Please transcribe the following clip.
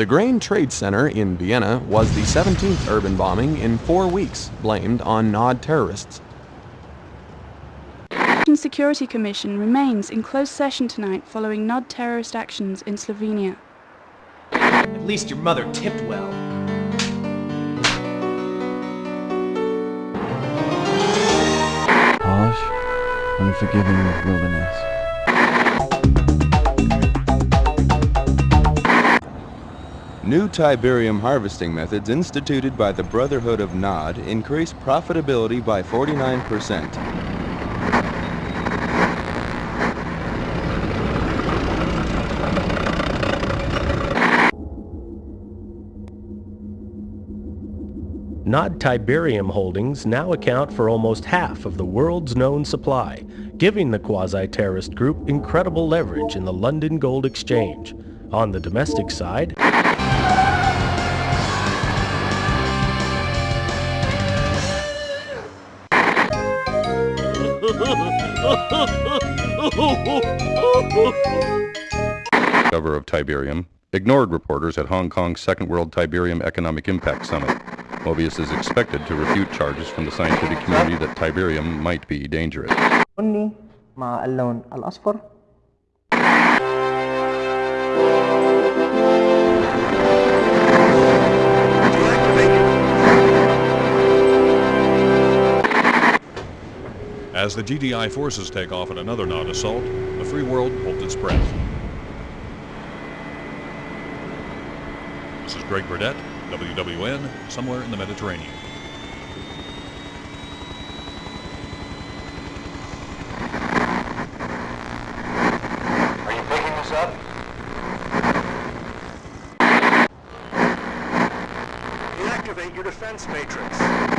The Grain Trade Center in Vienna was the 17th urban bombing in four weeks, blamed on Nod terrorists. The Security Commission remains in closed session tonight following Nod terrorist actions in Slovenia. At least your mother tipped well. Harsh, unforgiving wilderness. New Tiberium harvesting methods instituted by the Brotherhood of Nod increase profitability by 49%. Nod Tiberium holdings now account for almost half of the world's known supply, giving the quasi-terrorist group incredible leverage in the London Gold Exchange. On the domestic side, cover of Tiberium, ignored reporters at Hong Kong's Second World Tiberium Economic Impact Summit. Mobius is expected to refute charges from the scientific community that Tiberium might be dangerous. As the GDI forces take off in another Nod assault, the free world holds its breath. This is Greg Burdette, WWN, somewhere in the Mediterranean. Are you picking this up? Your defense matrix.